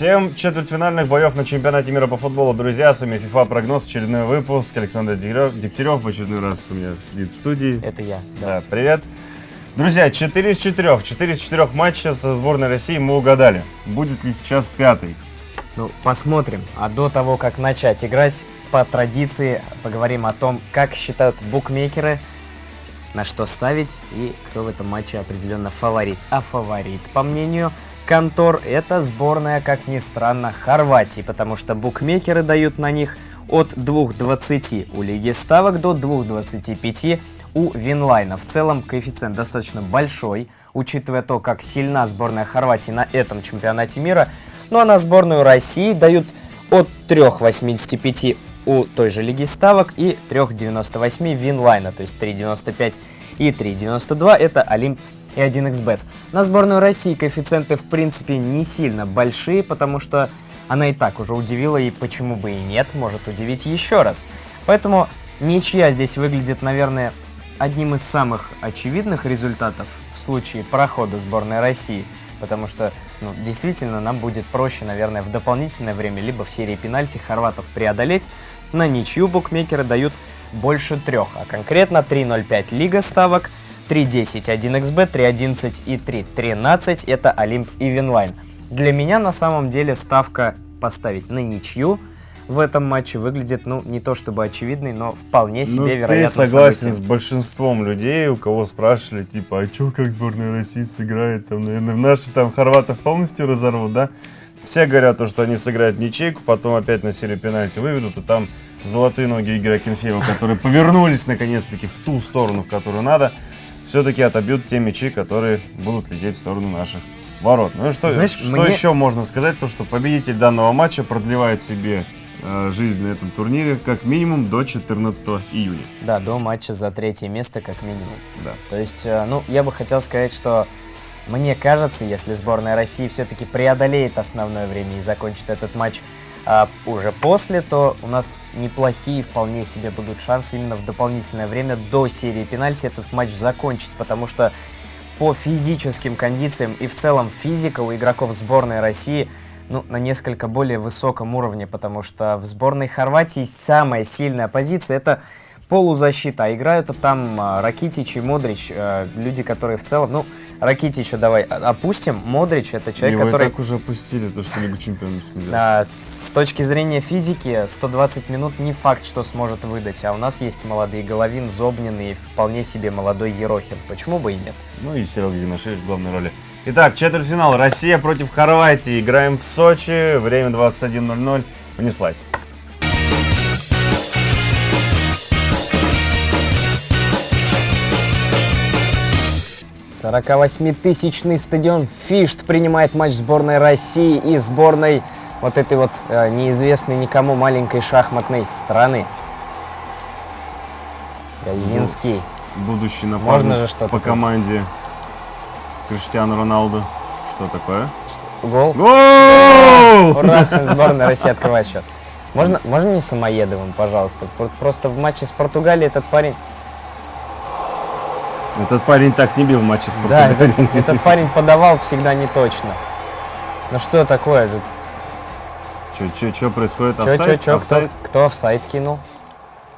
Всем четвертьфинальных боев на чемпионате мира по футболу, друзья. С вами FIFA прогноз, очередной выпуск. Александр Дегтярев в очередной раз у меня сидит в студии. Это я. Да, привет. Друзья, 4 из 4. 4 из 4 матча со сборной России мы угадали. Будет ли сейчас пятый? Ну, посмотрим. А до того, как начать играть, по традиции поговорим о том, как считают букмекеры, на что ставить и кто в этом матче определенно фаворит. А фаворит, по мнению контор – это сборная, как ни странно, Хорватии, потому что букмекеры дают на них от 2.20 у Лиги Ставок до 2.25 у Winline а. В целом коэффициент достаточно большой, учитывая то, как сильна сборная Хорватии на этом чемпионате мира. Ну а на сборную России дают от 3.85 у той же Лиги Ставок и 3.98 Winline а, то есть 3.95 и 3.92 это Олимп и 1xbet. На сборную России коэффициенты в принципе не сильно большие, потому что она и так уже удивила, и почему бы и нет, может удивить еще раз. Поэтому ничья здесь выглядит, наверное, одним из самых очевидных результатов в случае прохода сборной России, потому что ну, действительно нам будет проще, наверное, в дополнительное время, либо в серии пенальти хорватов преодолеть. На ничью букмекеры дают больше трех, а конкретно 3.05 лига ставок, 3.10 1xBet, 3.11 и 3.13 это Олимп и Winline. Для меня на самом деле ставка поставить на ничью в этом матче выглядит, ну, не то чтобы очевидной, но вполне себе ну, вероятно. Ты согласен событием. с большинством людей, у кого спрашивали, типа, а что, как сборная России сыграет? Там, наверное, наши там хорватов полностью разорвут, да? Все говорят, то, что они сыграют ничейку, потом опять на серию пенальти выведут, и там золотые ноги Игоря Кенфеева, которые повернулись наконец-таки в ту сторону, в которую надо все-таки отобьют те мячи, которые будут лететь в сторону наших ворот. Ну и что, Знаешь, что мне... еще можно сказать? То, что победитель данного матча продлевает себе жизнь на этом турнире как минимум до 14 июня. Да, до матча за третье место как минимум. Да. То есть, э, ну, я бы хотел сказать, что мне кажется, если сборная России все-таки преодолеет основное время и закончит этот матч а уже после, то у нас неплохие вполне себе будут шансы именно в дополнительное время до серии пенальти этот матч закончить, потому что по физическим кондициям и в целом физика у игроков сборной России ну, на несколько более высоком уровне, потому что в сборной Хорватии самая сильная позиция это полузащита, а играют там а, Ракитич и Модрич, а, люди, которые в целом, ну, Ракитича давай опустим. Модрич это человек, Его который... так уже опустили, то что Лигу Чемпионов. Да, с точки зрения физики, 120 минут не факт, что сможет выдать. А у нас есть молодые Головин, Зобнин и вполне себе молодой Ерохин. Почему бы и нет? Ну и Серега Генашевич в главной роли. Итак, четвертьфинал. Россия против Хорватии. Играем в Сочи. Время 21.00. Понеслась. 48-тысячный стадион Фишт принимает матч сборной России и сборной вот этой вот э, неизвестной никому маленькой шахматной страны. Газинский. Будущий напарник Можно же что по команде Криштиану Роналду. Что такое? Гол? Гол! Ура! Сборная России открывает счет. Можно, можно не Самоедовым, пожалуйста? Просто в матче с Португалией этот парень этот парень так не бил в матче с Да, этот, этот парень подавал всегда не точно. Ну что такое? Что происходит? Чё, офсайд? чё, чё, Кто, кто офсайд кинул?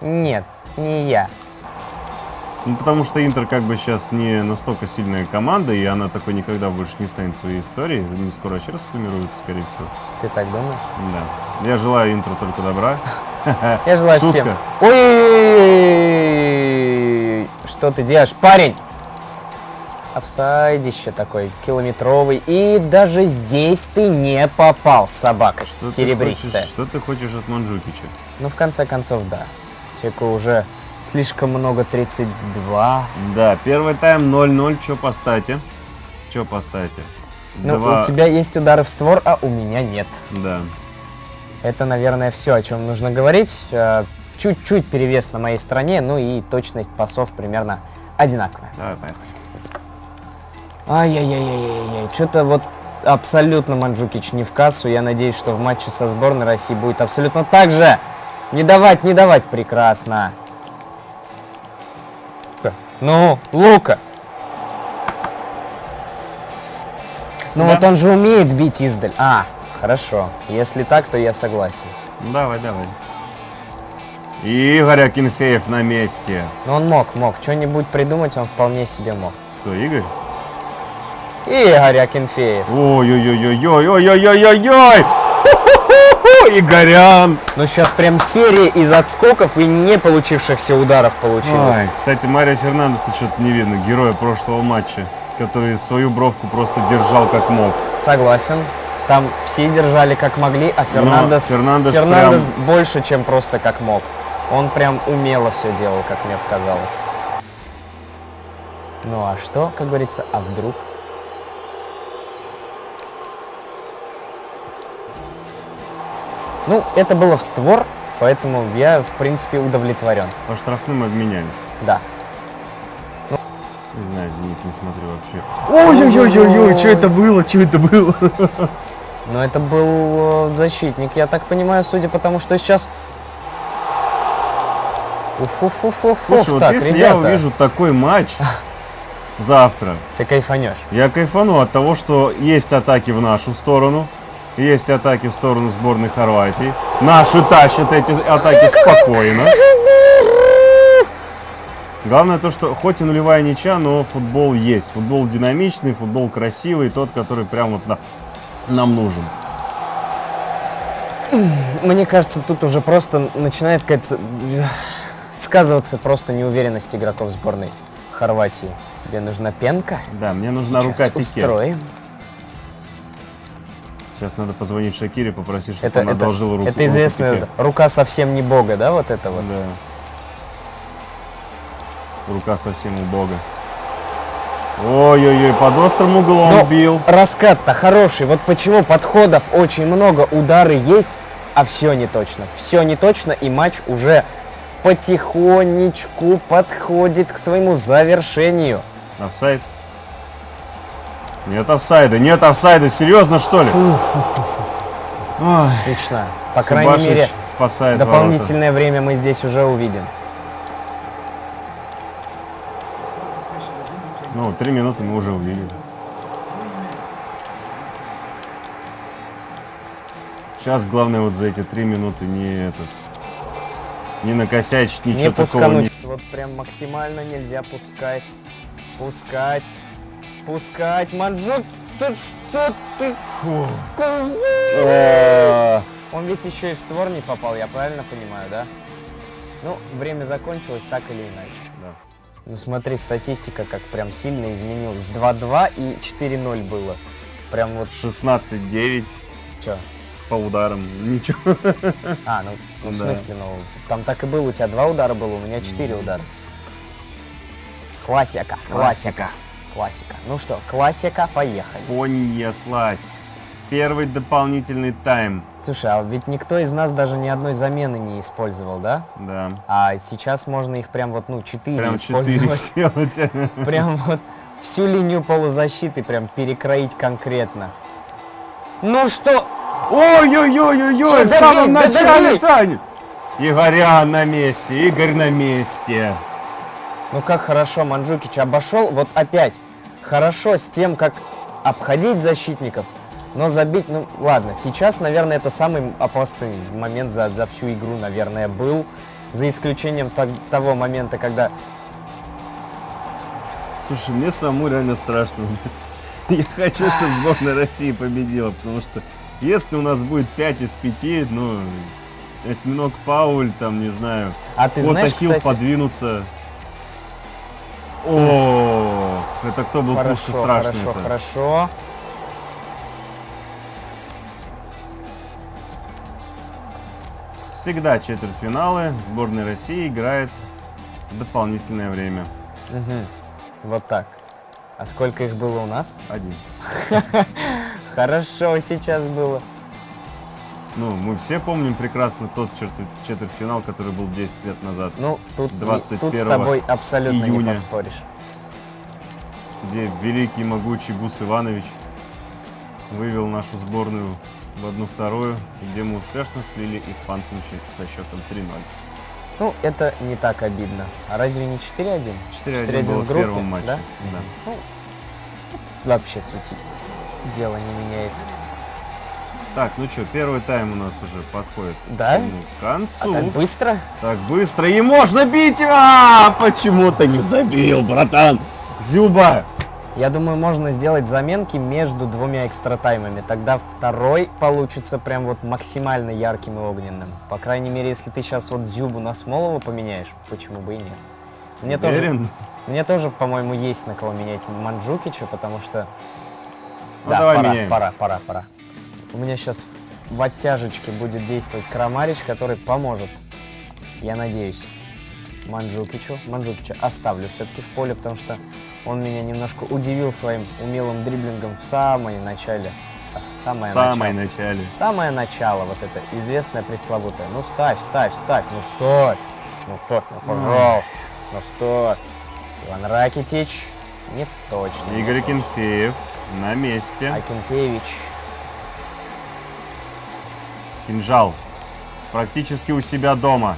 Нет, не я. Ну, потому что Интер как бы сейчас не настолько сильная команда, и она такой никогда больше не станет своей историей. Не скоро вообще расформируется, скорее всего. Ты так думаешь? Да. Я желаю Интеру только добра. Я желаю всем. Ой! Что ты делаешь, парень? Офсайдище такой, километровый. И даже здесь ты не попал, собака что серебристая. Ты хочешь, что ты хочешь от Манджукича? Ну, в конце концов, да. Человеку уже слишком много, 32. Да, первый тайм 0-0, что по стате? Что по стате? Ну, Два... у тебя есть удары в створ, а у меня нет. Да. Это, наверное, все, о чем нужно говорить. Э, чуть-чуть перевес на моей стороне, ну и точность пасов примерно одинаковая. Давай, поехали. Ай-яй-яй-яй-яй, что-то вот абсолютно Манджукич не в кассу. Я надеюсь, что в матче со сборной России будет абсолютно так же. Не давать, не давать. Прекрасно. Ну, Лука. Ну Да. вот он же умеет бить издаль. А, хорошо. Если так, то я согласен. Ну, Давай, давай. Игорь Акинфеев на месте. Но он мог, мог. Что-нибудь придумать он вполне себе мог. Кто, Игорь? Игорь Акинфеев. Ой-ой-ой-ой-ой-ой-ой-ой! Игорян! Ну сейчас прям серия из отскоков и не получившихся ударов получилось. Ой, кстати, Марио Фернандеса что-то не видно, героя прошлого матча, который свою бровку просто держал как мог. Согласен. Там все держали как могли, а Фернандес, Фернандес Фернандес больше, чем просто как мог. Он прям умело все делал, как мне показалось. Ну а что, как говорится, а вдруг? Ну, это было в створ, поэтому я, в принципе, удовлетворен. По штрафным обменялись. Да. Не знаю, Зенит не смотрю вообще. Ой-ой-ой-ой, что это было, что это было? Но это был э, защитник, я так понимаю, судя по тому, что сейчас... Уф-уф-уф-уф, Слушай, вот так, если ребята, я увижу такой матч завтра, ты кайфанешь. я кайфану от того, что есть атаки в нашу сторону, есть атаки в сторону сборной Хорватии. Наши тащат эти атаки спокойно. Главное то, что хоть и нулевая ничья, но футбол есть. Футбол динамичный, футбол красивый, тот, который прям вот на- нам нужен. Мне кажется, тут уже просто начинает какая-то э, сказываться просто неуверенность игроков сборной Хорватии. Тебе нужна пенка? Да, мне нужна Сейчас рука Пике. устроим. Сейчас надо позвонить Шакире, попросить, чтобы Это, он это, одолжил руку. это известная рука совсем не бога, да, вот это вот? Да. Рука совсем у бога. Ой-ой-ой, под острым углом Но бил. Раскат-то хороший. Вот почему подходов очень много, удары есть, а все не точно. Все не точно, и матч уже потихонечку подходит к своему завершению. Офсайд? Нет офсайда, нет офсайда, серьезно что ли? Ой, Отлично. По крайней Субашич мере, спасает дополнительное время мы здесь уже увидим. ворота. Ну, три минуты мы уже увидели. Сейчас главное вот за эти три минуты не этот, не накосячить, ничего не такого не... Вот прям максимально нельзя пускать. Пускать. Пускать. Манжук, ты что ты? Фу. Он ведь еще и в створ не попал, я правильно понимаю, да? Ну, время закончилось так или иначе. Да. Ну смотри, статистика как прям сильно изменилась. 2-2 и 4-0 было. Прям вот 16-9 что? по ударам, ничего. А, ну, ну, в Да. смысле, ну, там так и было, у тебя два удара было, у меня четыре удара. Классика, классика, классика. Ну что, классика, поехали. Понеслась. Первый дополнительный тайм. Слушай, а ведь никто из нас даже ни одной замены не использовал, да? Да. А сейчас можно их прям вот, ну, четыре Прям четыре использовать. сделать. Прям вот всю линию полузащиты прям перекроить конкретно. Ну что? Ой-ой-ой-ой-ой, в самом начале. Тань. Игорян на месте, Игорь на месте. Ну как хорошо Манджукич обошел, вот опять, хорошо с тем, как обходить защитников, но забить, ну ладно, сейчас, наверное, это самый опасный момент за, за всю игру, наверное, был, за исключением так- того момента, когда... Слушай, мне саму реально страшно. Я хочу, чтобы сборная России победила, потому что если у нас будет 5 из 5, ну, осьминог Пауль, там, не знаю, А ты вот знаешь, кстати, подвинуться. О, это кто был хорошо, пушка страшный хорошо, хорошо. Всегда четвертьфиналы сборная России играет в дополнительное время. Мгм. Вот так. А сколько их было у нас? Один. Хорошо сейчас было. Ну, мы все помним прекрасно тот четвертьфинал, который был 10 лет назад, Ну, тут, не- тут 21 с тобой абсолютно не июня. поспоришь. где великий могучий Гус Иванович вывел нашу сборную в одну-вторую, где мы успешно слили испанцам со счетом 3-0. Ну, это не так обидно. А разве не 4-1? 4-1 было в группе, первом матче. да? Да. Ну, вообще сути дело не меняет. Так, ну что, первый тайм у нас уже подходит Да? к концу. А так быстро? Так быстро и можно бить! А, почему ты не забил, братан? Дзюба! Я думаю, можно сделать заменки между двумя экстратаймами. Тогда второй получится прям вот максимально ярким и огненным. По крайней мере, если ты сейчас вот Дзюбу на Смолова поменяешь, почему бы и нет. Мне тоже, Уверен? мне тоже, по-моему, есть на кого менять Манджукича, потому что... Ну, да, давай пора, меняем. пора, пора, пора. У меня сейчас в оттяжечке будет действовать Крамарич, который поможет. Я надеюсь. Манджукичу. Манджукича оставлю все-таки в поле, потому что он меня немножко удивил своим умелым дриблингом в самой начале. Са- Самое В самом начало. начале. Самое начало, вот это известное пресловутое. Ну ставь, ставь, ставь, ну ставь. Ну ставь, ну пожалуйста. Ну ставь. Иван Ракитич. Не точно. не Игорь точно. Кенфеев на месте. Акинфеевич. Кинжал. Практически у себя дома.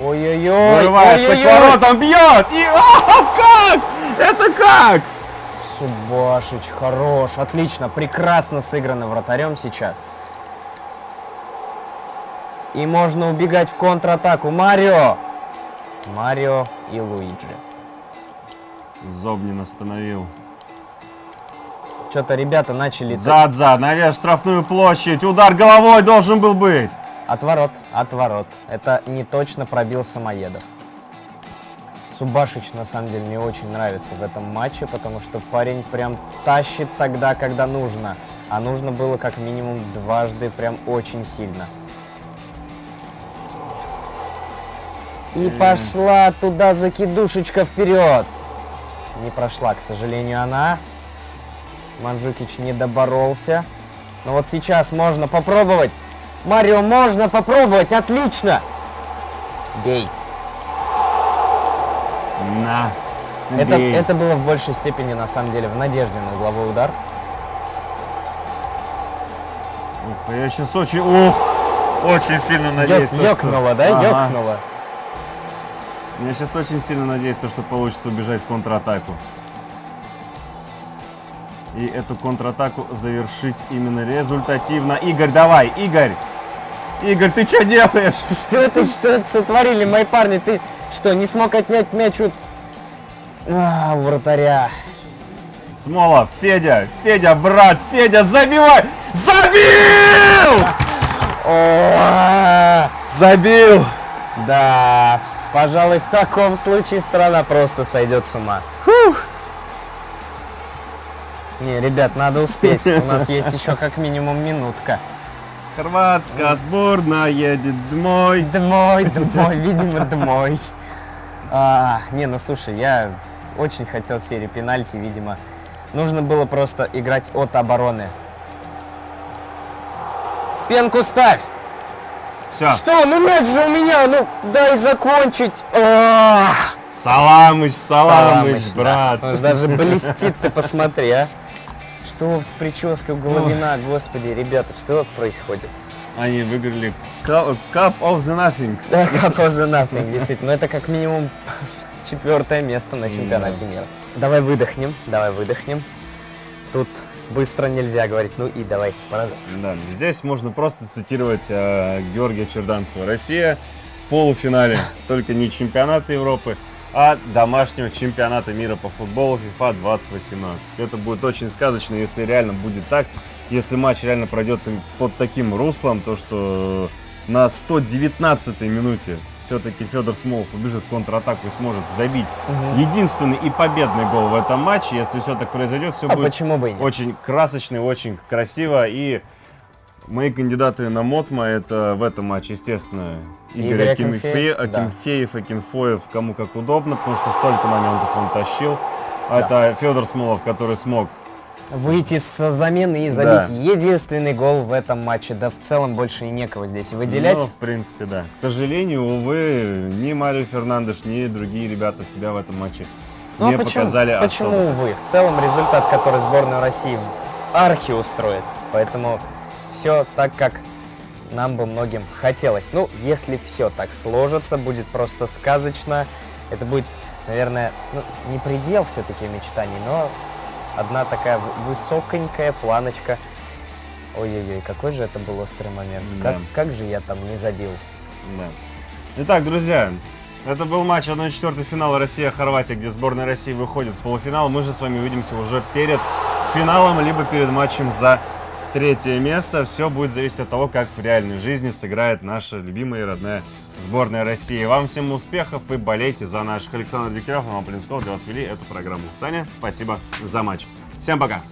Ой-ой-ой. Вырывается к воротам, бьет! И... О, как? Это как? Субашич, хорош, отлично, прекрасно сыграно вратарем сейчас. И можно убегать в контратаку. Марио! Марио и Луиджи. Зобнин остановил. Что-то ребята начали... Зад-зад, навес в штрафную площадь. Удар головой должен был быть. Отворот, отворот. Это не точно пробил Самоедов. Субашич, на самом деле, мне очень нравится в этом матче, потому что парень прям тащит тогда, когда нужно. А нужно было как минимум дважды прям очень сильно. И пошла туда закидушечка вперед. Не прошла, к сожалению, она. Манджукич не доборолся. Но вот сейчас можно попробовать. Марио, можно попробовать, отлично! Бей. На. Это, Бей. это было в большей степени, на самом деле, в надежде на угловой удар. Ух, я сейчас очень... Ух! Очень сильно надеюсь, Ёк- то, что- ёкнуло, да? Ага. Ёкнуло. Я сейчас очень сильно надеюсь, то, что получится убежать в контратаку. И эту контратаку завершить именно результативно. Игорь, давай, Игорь! Игорь, ты что делаешь? Что это, что сотворили мои парни? Ты что, не смог отнять мяч у... А, вратаря. Смолов, Федя, Федя, брат, Федя, забивай! Забил! О, Забил! да, пожалуй, в таком случае страна просто сойдет с ума. Не, ребят, надо успеть. У нас есть еще как минимум минутка. Хорватская сборная едет домой. Домой, домой, видимо, домой. А, не, ну слушай, я очень хотел серии пенальти, видимо. Нужно было просто играть от обороны. Пенку ставь! Все, Что? Ну мяч же у меня, ну дай закончить. Ах! Саламыч, Саламыч, да. брат. Он даже блестит, ты посмотри, а. Что с прической Головина, господи, ребята, что происходит? Они выиграли Cup of the Nothing. Да, Cup of the Nothing, действительно. Ну, это как минимум четвертое место на чемпионате мира. Давай выдохнем, давай выдохнем. Тут быстро нельзя говорить. Ну и давай, продолжим. Да, здесь можно просто цитировать э, Георгия Черданцева. Россия в полуфинале только не чемпионата Европы, а домашнего чемпионата мира по футболу FIFA 2018. Это будет очень сказочно, если реально будет так. Если матч реально пройдет под таким руслом, то что на 119-й минуте все-таки Федор Смолов убежит в контратаку и сможет забить единственный и победный гол в этом матче. Если все так произойдет, все А будет почему бы и нет? очень красочно, очень красиво. И мои кандидаты на Мотма это в этом матче, естественно, Игорь Акинфеев, Акинфеев, да. Акинфоев, кому как удобно, потому что столько моментов он тащил. А Это Федор Смолов, который смог. Выйти с замены и Да. забить единственный гол в этом матче. Да в целом больше и некого здесь выделять. Ну, в принципе, да. К сожалению, увы, ни Марио Фернандеш, ни другие ребята себя в этом матче Ну, не а почему, показали почему, особо. увы? В целом результат, который сборная России архи устроит. Поэтому все так, как нам бы многим хотелось. Ну, если все так сложится, будет просто сказочно. Это будет, наверное, ну, не предел все-таки мечтаний, но одна такая высоконькая планочка. Ой-ой-ой, какой же это был острый момент. Да. Как, как же я там не забил. Да. Итак, друзья, это был матч 1-4 финала Россия-Хорватия, где сборная России выходит в полуфинал. Мы же с вами увидимся уже перед финалом, либо перед матчем за третье место. Все будет зависеть от того, как в реальной жизни сыграет наша любимая и родная сборная России. Вам всем успехов и болейте за наших. Александр Дегтярев, Роман Полинсков для вас вели эту программу. Саня, спасибо за матч. Всем пока!